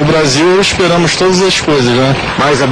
O Brasil esperamos todas as coisas, né? Mas a